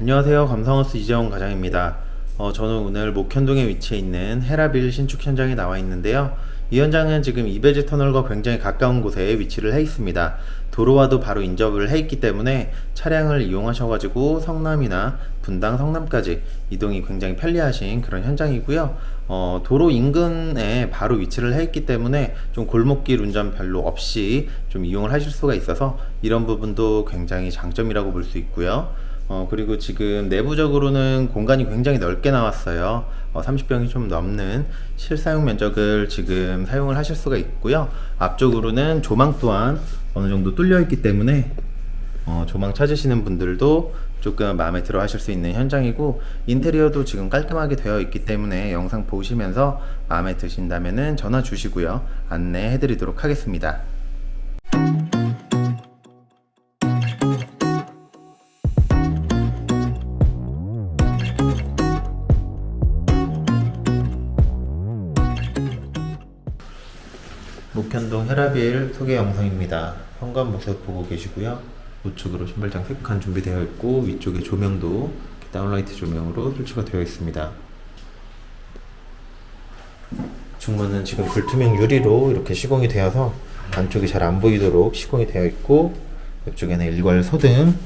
안녕하세요. 감성하우스 이재원 과장입니다. 어, 저는 오늘 목현동에 위치해 있는 헤라빌 신축 현장에 나와 있는데요. 이 현장은 지금 이베지 터널과 굉장히 가까운 곳에 위치를 해 있습니다. 도로와도 바로 인접을 해 있기 때문에 차량을 이용하셔 가지고 성남이나 분당, 성남까지 이동이 굉장히 편리하신 그런 현장이고요. 어, 도로 인근에 바로 위치를 해 있기 때문에 좀 골목길 운전 별로 없이 좀 이용을 하실 수가 있어서 이런 부분도 굉장히 장점이라고 볼 수 있고요. 어, 그리고 지금 내부적으로는 공간이 굉장히 넓게 나왔어요. 어, 30평이 좀 넘는 실사용 면적을 지금 사용을 하실 수가 있고요. 앞쪽으로는 조망 또한 어느 정도 뚫려 있기 때문에 어, 조망 찾으시는 분들도 조금 마음에 들어 하실 수 있는 현장이고 인테리어도 지금 깔끔하게 되어 있기 때문에 영상 보시면서 마음에 드신다면 전화 주시고요. 안내해 드리도록 하겠습니다. 헤라빌 소개 영상입니다. 현관 모습 보고 계시고요. 우측으로 신발장 3칸 준비되어 있고 위쪽에 조명도 다운라이트 조명으로 설치가 되어 있습니다. 중문은 지금 불투명 유리로 이렇게 시공이 되어서 안쪽이 잘 안 보이도록 시공이 되어 있고 옆쪽에는 일괄 소등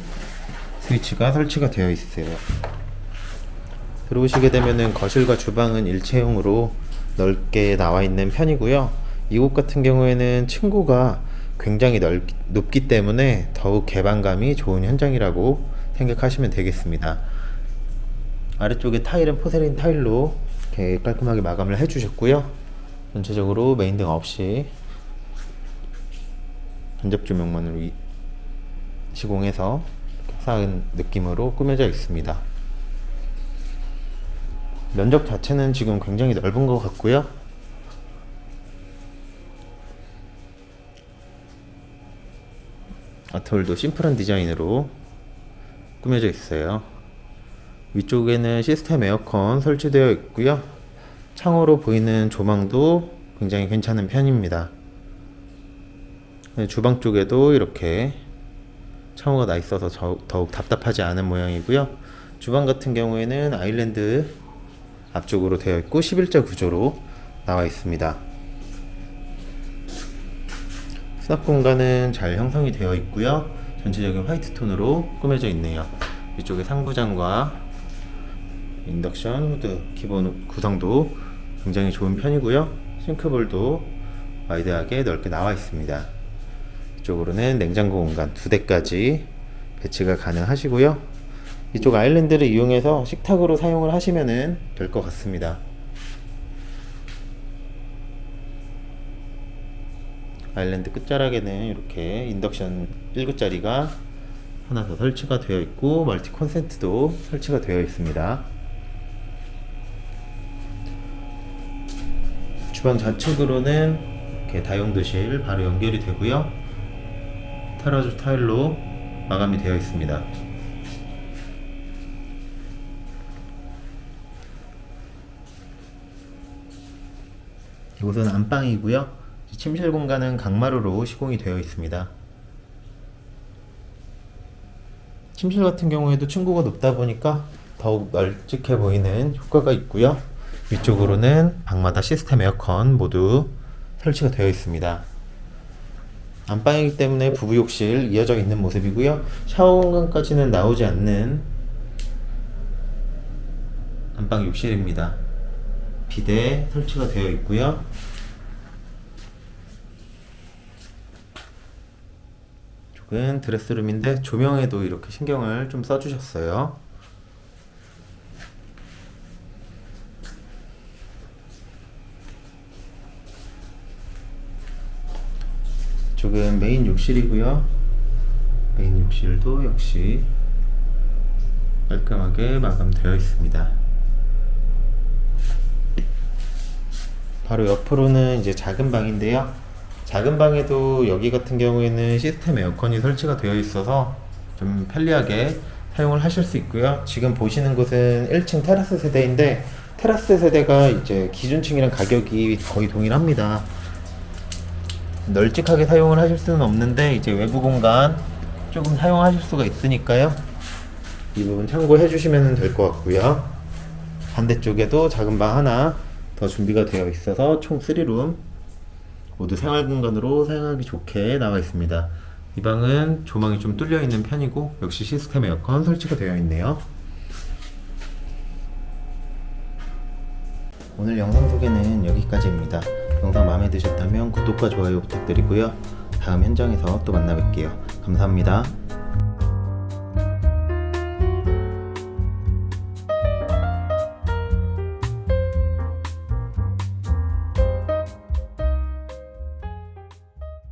스위치가 설치가 되어 있어요. 들어오시게 되면은 거실과 주방은 일체형으로 넓게 나와 있는 편이고요. 이곳 같은 경우에는 층고가 굉장히 넓, 높기 때문에 더욱 개방감이 좋은 현장이라고 생각하시면 되겠습니다. 아래쪽에 타일은 포세린 타일로 이렇게 깔끔하게 마감을 해주셨고요. 전체적으로 메인등 없이 간접 조명만으로 이- 시공해서 화사한 느낌으로 꾸며져 있습니다. 면적 자체는 지금 굉장히 넓은 것 같고요. 아트홀도 심플한 디자인으로 꾸며져 있어요. 위쪽에는 시스템 에어컨 설치되어 있고요. 창호로 보이는 조망도 굉장히 괜찮은 편입니다. 네, 주방 쪽에도 이렇게 창호가 나 있어서 저- 더욱 답답하지 않은 모양이고요. 주방 같은 경우에는 아일랜드 앞쪽으로 되어 있고 11자 구조로 나와 있습니다. 수납 공간은 잘 형성이 되어 있고요. 전체적인 화이트 톤으로 꾸며져 있네요. 이쪽에 상부장과 인덕션 후드 기본 구성도 굉장히 좋은 편이고요. 싱크볼도 wide하게 넓게 나와 있습니다. 이쪽으로는 냉장고 공간 두 대까지 배치가 가능하시고요. 이쪽 아일랜드를 이용해서 식탁으로 사용을 하시면 될 것 같습니다. 아일랜드 끝자락에는 이렇게 인덕션 1구짜리가 하나 더 설치가 되어 있고 멀티 콘센트도 설치가 되어 있습니다. 주방 좌측으로는 이렇게 다용도실 바로 연결이 되고요. 테라조 타일로 마감이 되어 있습니다. 이곳은 안방이고요. 침실 공간은 강마루로 시공이 되어 있습니다. 침실 같은 경우에도 층고가 높다 보니까 더욱 널찍해 보이는 효과가 있고요. 위쪽으로는 방마다 시스템 에어컨 모두 설치가 되어 있습니다. 안방이기 때문에 부부 욕실 이어져 있는 모습이고요. 샤워 공간까지는 나오지 않는 안방 욕실입니다. 비대 설치가 되어 있고요. 이쪽 은 드레스룸인데 조명에도 이렇게 신경을 좀 써주셨어요. 이쪽은 메인 욕실이고요. 메인 욕실도 역시 깔끔하게 마감되어 있습니다. 바로 옆으로는 이제 작은 방인데요. 작은 방에도 여기 같은 경우에는 시스템 에어컨이 설치가 되어 있어서 좀 편리하게 사용을 하실 수 있고요. 지금 보시는 곳은 1층 테라스 세대인데 테라스 세대가 이제 기준층이랑 가격이 거의 동일합니다. 널찍하게 사용을 하실 수는 없는데 이제 외부 공간 조금 사용하실 수가 있으니까요. 이 부분 참고해 주시면 될 것 같고요. 반대쪽에도 작은 방 하나 더 준비가 되어 있어서 총 3룸 모두 생활 공간으로 사용하기 좋게 나와 있습니다. 이 방은 조망이 좀 뚫려 있는 편이고 역시 시스템 에어컨 설치가 되어 있네요. 오늘 영상 소개는 여기까지입니다. 영상 마음에 드셨다면 구독과 좋아요 부탁드리고요. 다음 현장에서 또 만나 뵐게요. 감사합니다.